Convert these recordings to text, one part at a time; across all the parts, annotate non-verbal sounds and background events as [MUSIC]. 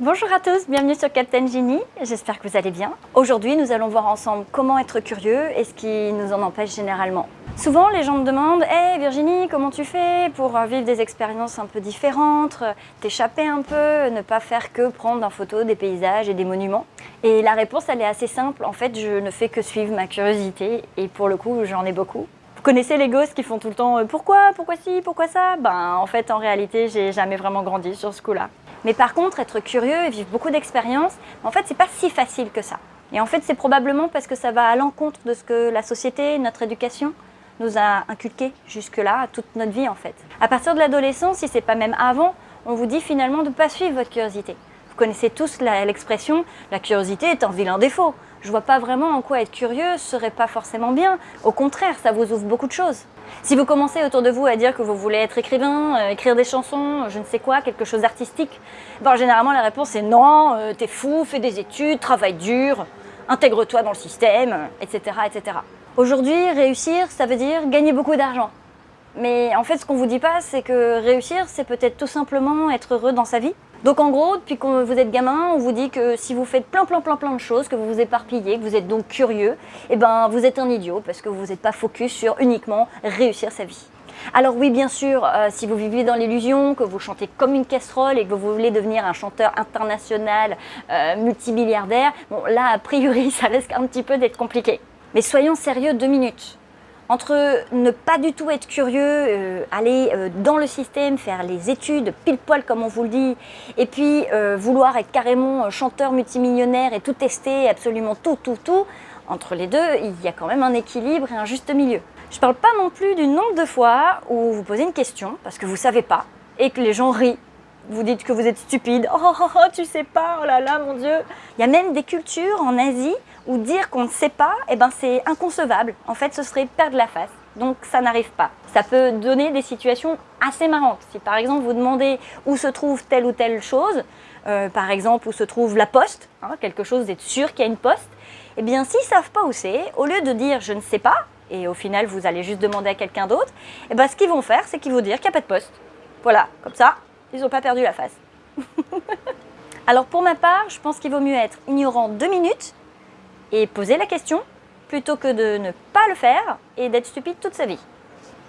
Bonjour à tous, bienvenue sur Captain Genie, j'espère que vous allez bien. Aujourd'hui, nous allons voir ensemble comment être curieux et ce qui nous en empêche généralement. Souvent, les gens me demandent Hé Virginie, comment tu fais pour vivre des expériences un peu différentes, t'échapper un peu, ne pas faire que prendre en photo des paysages et des monuments ?» Et la réponse, elle est assez simple. En fait, je ne fais que suivre ma curiosité et pour le coup, j'en ai beaucoup. Vous connaissez les gosses qui font tout le temps euh, pourquoi, pourquoi ci, pourquoi ça Ben en fait en réalité j'ai jamais vraiment grandi sur ce coup-là. Mais par contre être curieux et vivre beaucoup d'expériences, en fait c'est pas si facile que ça. Et en fait c'est probablement parce que ça va à l'encontre de ce que la société, notre éducation nous a inculqué jusque-là, toute notre vie en fait. À partir de l'adolescence, si c'est pas même avant, on vous dit finalement de ne pas suivre votre curiosité. Vous connaissez tous l'expression « la curiosité est un vilain défaut » je vois pas vraiment en quoi être curieux serait pas forcément bien. Au contraire, ça vous ouvre beaucoup de choses. Si vous commencez autour de vous à dire que vous voulez être écrivain, euh, écrire des chansons, je ne sais quoi, quelque chose d'artistique, ben, généralement la réponse est non, euh, t'es fou, fais des études, travaille dur, intègre-toi dans le système, etc. etc. Aujourd'hui, réussir, ça veut dire gagner beaucoup d'argent. Mais en fait, ce qu'on vous dit pas, c'est que réussir, c'est peut-être tout simplement être heureux dans sa vie, donc en gros, depuis que vous êtes gamin, on vous dit que si vous faites plein plein plein plein de choses, que vous vous éparpillez, que vous êtes donc curieux, eh ben vous êtes un idiot parce que vous n'êtes pas focus sur uniquement réussir sa vie. Alors oui, bien sûr, euh, si vous vivez dans l'illusion, que vous chantez comme une casserole et que vous voulez devenir un chanteur international euh, multimilliardaire, bon là, a priori, [LAUGHS] ça risque un petit peu d'être compliqué. Mais soyons sérieux deux minutes entre ne pas du tout être curieux, euh, aller euh, dans le système, faire les études pile poil comme on vous le dit, et puis euh, vouloir être carrément chanteur multimillionnaire et tout tester, absolument tout, tout, tout, entre les deux, il y a quand même un équilibre et un juste milieu. Je parle pas non plus du nombre de fois où vous posez une question parce que vous ne savez pas et que les gens rient vous dites que vous êtes stupide, oh, oh, oh, tu sais pas, oh là là, mon Dieu. Il y a même des cultures en Asie où dire qu'on ne sait pas, eh ben, c'est inconcevable. En fait, ce serait perdre la face. Donc ça n'arrive pas. Ça peut donner des situations assez marrantes. Si par exemple vous demandez où se trouve telle ou telle chose, euh, par exemple où se trouve la poste, hein, quelque chose d'être sûr qu'il y a une poste, eh bien s'ils ne savent pas où c'est, au lieu de dire je ne sais pas, et au final vous allez juste demander à quelqu'un d'autre, eh ben, ce qu'ils vont faire c'est qu'ils vont dire qu'il n'y a pas de poste. Voilà, comme ça, ils n'ont pas perdu la face. [LAUGHS] Alors pour ma part, je pense qu'il vaut mieux être ignorant deux minutes et poser la question plutôt que de ne pas le faire et d'être stupide toute sa vie.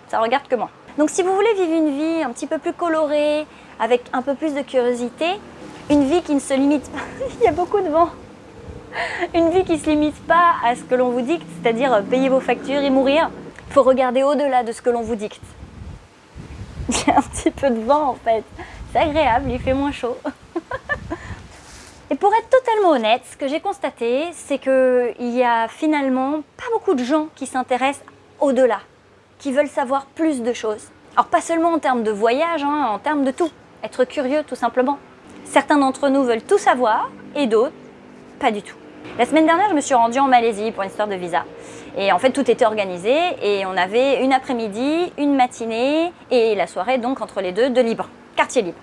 Ça regarde que moi. Donc si vous voulez vivre une vie un petit peu plus colorée, avec un peu plus de curiosité, une vie qui ne se limite pas, [LAUGHS] il y a beaucoup de vent, une vie qui ne se limite pas à ce que l'on vous dicte, c'est-à-dire payer vos factures et mourir, il faut regarder au-delà de ce que l'on vous dicte. [LAUGHS] Il y a un petit peu de vent en fait. C'est agréable, il fait moins chaud. [LAUGHS] Et pour être totalement honnête, ce que j'ai constaté, c'est qu'il y a finalement pas beaucoup de gens qui s'intéressent au-delà, qui veulent savoir plus de choses. Alors pas seulement en termes de voyage, hein, en termes de tout. Être curieux tout simplement. Certains d'entre nous veulent tout savoir et d'autres, pas du tout. La semaine dernière, je me suis rendue en Malaisie pour une histoire de visa. Et en fait, tout était organisé et on avait une après-midi, une matinée et la soirée, donc entre les deux, de libre, quartier libre.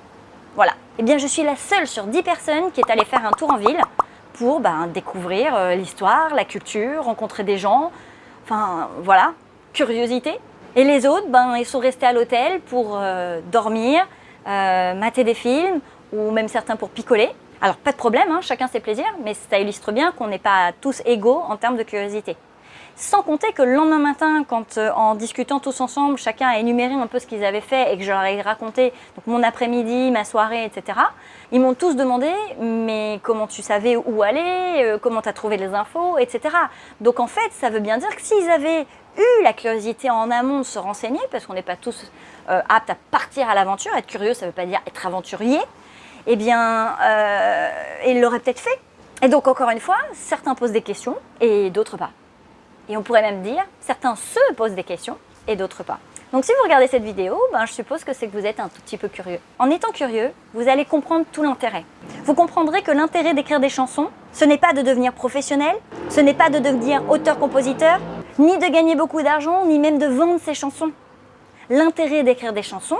Voilà. Eh bien, je suis la seule sur 10 personnes qui est allée faire un tour en ville pour ben, découvrir euh, l'histoire, la culture, rencontrer des gens. Enfin, voilà, curiosité. Et les autres, ben, ils sont restés à l'hôtel pour euh, dormir, euh, mater des films ou même certains pour picoler. Alors, pas de problème, hein, chacun ses plaisirs, mais ça illustre bien qu'on n'est pas tous égaux en termes de curiosité. Sans compter que le lendemain matin, quand euh, en discutant tous ensemble, chacun a énuméré un peu ce qu'ils avaient fait et que je leur ai raconté mon après-midi, ma soirée, etc. Ils m'ont tous demandé « mais comment tu savais où aller euh, Comment tu as trouvé les infos ?» etc. Donc en fait, ça veut bien dire que s'ils avaient eu la curiosité en amont de se renseigner, parce qu'on n'est pas tous euh, aptes à partir à l'aventure, être curieux, ça ne veut pas dire être aventurier, eh bien, ils l'auraient peut-être fait. Et donc encore une fois, certains posent des questions et d'autres pas. Et on pourrait même dire, certains se posent des questions et d'autres pas. Donc si vous regardez cette vidéo, ben, je suppose que c'est que vous êtes un tout petit peu curieux. En étant curieux, vous allez comprendre tout l'intérêt. Vous comprendrez que l'intérêt d'écrire des chansons, ce n'est pas de devenir professionnel, ce n'est pas de devenir auteur-compositeur, ni de gagner beaucoup d'argent, ni même de vendre ses chansons. L'intérêt d'écrire des chansons,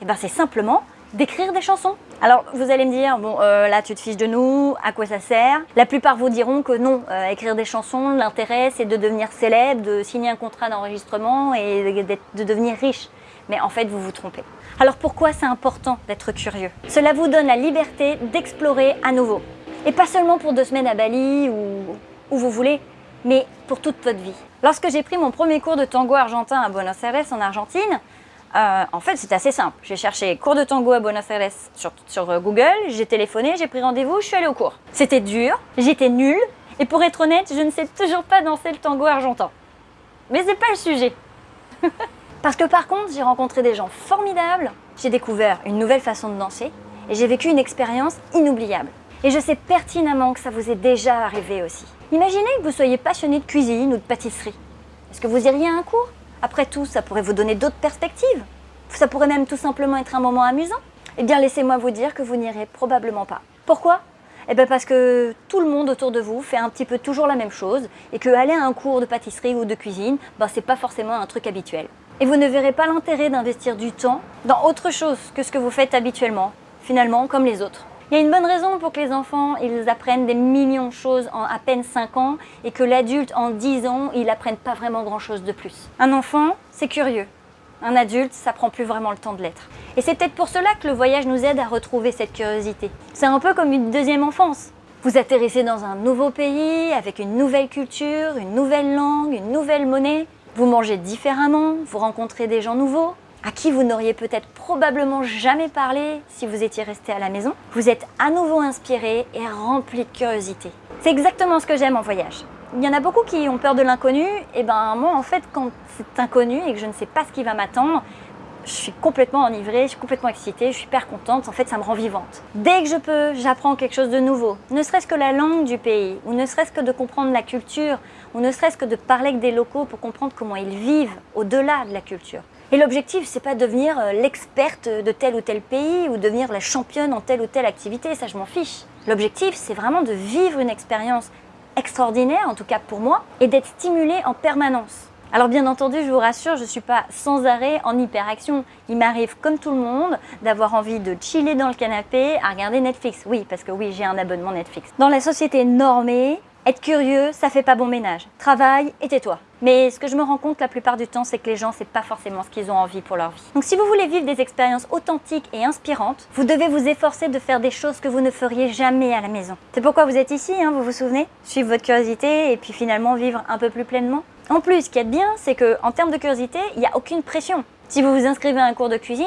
eh ben, c'est simplement d'écrire des chansons. Alors vous allez me dire, bon euh, là tu te fiches de nous, à quoi ça sert? La plupart vous diront que non, euh, écrire des chansons, l'intérêt c'est de devenir célèbre, de signer un contrat d'enregistrement et de devenir riche. mais en fait vous vous trompez. Alors pourquoi c'est important d'être curieux? Cela vous donne la liberté d'explorer à nouveau. Et pas seulement pour deux semaines à Bali ou où vous voulez, mais pour toute votre vie. Lorsque j'ai pris mon premier cours de tango argentin à Buenos Aires en Argentine, euh, en fait, c'est assez simple. J'ai cherché cours de tango à Buenos Aires sur, sur euh, Google, j'ai téléphoné, j'ai pris rendez-vous, je suis allée au cours. C'était dur, j'étais nulle, et pour être honnête, je ne sais toujours pas danser le tango argentin. Mais c'est pas le sujet. [LAUGHS] Parce que par contre, j'ai rencontré des gens formidables, j'ai découvert une nouvelle façon de danser, et j'ai vécu une expérience inoubliable. Et je sais pertinemment que ça vous est déjà arrivé aussi. Imaginez que vous soyez passionné de cuisine ou de pâtisserie. Est-ce que vous iriez à un cours? Après tout, ça pourrait vous donner d'autres perspectives. Ça pourrait même tout simplement être un moment amusant. Eh bien, laissez-moi vous dire que vous n'irez probablement pas. Pourquoi? Eh bien parce que tout le monde autour de vous fait un petit peu toujours la même chose et que aller à un cours de pâtisserie ou de cuisine, ben, c'est pas forcément un truc habituel. Et vous ne verrez pas l'intérêt d'investir du temps dans autre chose que ce que vous faites habituellement, finalement comme les autres. Il y a une bonne raison pour que les enfants ils apprennent des millions de choses en à peine 5 ans et que l'adulte en 10 ans, il apprenne pas vraiment grand chose de plus. Un enfant, c'est curieux. Un adulte, ça prend plus vraiment le temps de l'être. Et c'est peut-être pour cela que le voyage nous aide à retrouver cette curiosité. C'est un peu comme une deuxième enfance. Vous atterrissez dans un nouveau pays, avec une nouvelle culture, une nouvelle langue, une nouvelle monnaie. Vous mangez différemment, vous rencontrez des gens nouveaux, à qui vous n'auriez peut-être probablement jamais parlé si vous étiez resté à la maison. Vous êtes à nouveau inspiré et rempli de curiosité. C'est exactement ce que j'aime en voyage. Il y en a beaucoup qui ont peur de l'inconnu, et ben moi en fait quand c'est inconnu et que je ne sais pas ce qui va m'attendre, je suis complètement enivrée, je suis complètement excitée, je suis hyper contente, en fait ça me rend vivante. Dès que je peux, j'apprends quelque chose de nouveau, ne serait-ce que la langue du pays, ou ne serait-ce que de comprendre la culture, ou ne serait-ce que de parler avec des locaux pour comprendre comment ils vivent au-delà de la culture. Et l'objectif, c'est pas devenir euh, l'experte de tel ou tel pays ou devenir la championne en telle ou telle activité, ça je m'en fiche. L'objectif, c'est vraiment de vivre une expérience extraordinaire, en tout cas pour moi, et d'être stimulé en permanence. Alors bien entendu, je vous rassure, je ne suis pas sans arrêt en hyperaction. Il m'arrive, comme tout le monde, d'avoir envie de chiller dans le canapé à regarder Netflix. Oui, parce que oui, j'ai un abonnement Netflix. Dans la société normée, être curieux, ça fait pas bon ménage. Travaille et tais-toi. Mais ce que je me rends compte la plupart du temps, c'est que les gens, c'est pas forcément ce qu'ils ont envie pour leur vie. Donc si vous voulez vivre des expériences authentiques et inspirantes, vous devez vous efforcer de faire des choses que vous ne feriez jamais à la maison. C'est pourquoi vous êtes ici, hein, vous vous souvenez? Suivre votre curiosité et puis finalement vivre un peu plus pleinement. En plus, ce qui est bien, c'est qu'en termes de curiosité, il n'y a aucune pression. Si vous vous inscrivez à un cours de cuisine,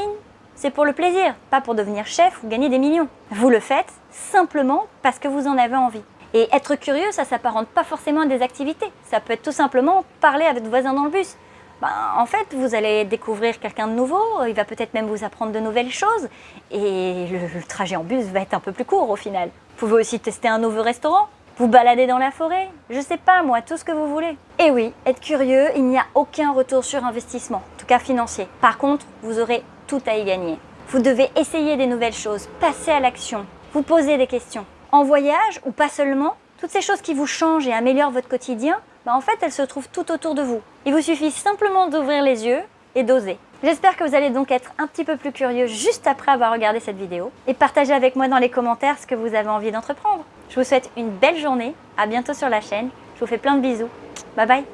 c'est pour le plaisir, pas pour devenir chef ou gagner des millions. Vous le faites simplement parce que vous en avez envie. Et être curieux, ça s'apparente pas forcément à des activités. Ça peut être tout simplement parler avec votre voisin dans le bus. Ben, en fait, vous allez découvrir quelqu'un de nouveau, il va peut-être même vous apprendre de nouvelles choses, et le, trajet en bus va être un peu plus court au final. Vous pouvez aussi tester un nouveau restaurant, vous balader dans la forêt, je sais pas moi, tout ce que vous voulez. Et oui, être curieux, il n'y a aucun retour sur investissement, en tout cas financier. Par contre, vous aurez tout à y gagner. Vous devez essayer des nouvelles choses, passer à l'action, vous poser des questions en voyage ou pas seulement, toutes ces choses qui vous changent et améliorent votre quotidien, bah en fait elles se trouvent tout autour de vous. Il vous suffit simplement d'ouvrir les yeux et d'oser. J'espère que vous allez donc être un petit peu plus curieux juste après avoir regardé cette vidéo et partager avec moi dans les commentaires ce que vous avez envie d'entreprendre. Je vous souhaite une belle journée, à bientôt sur la chaîne, je vous fais plein de bisous. Bye bye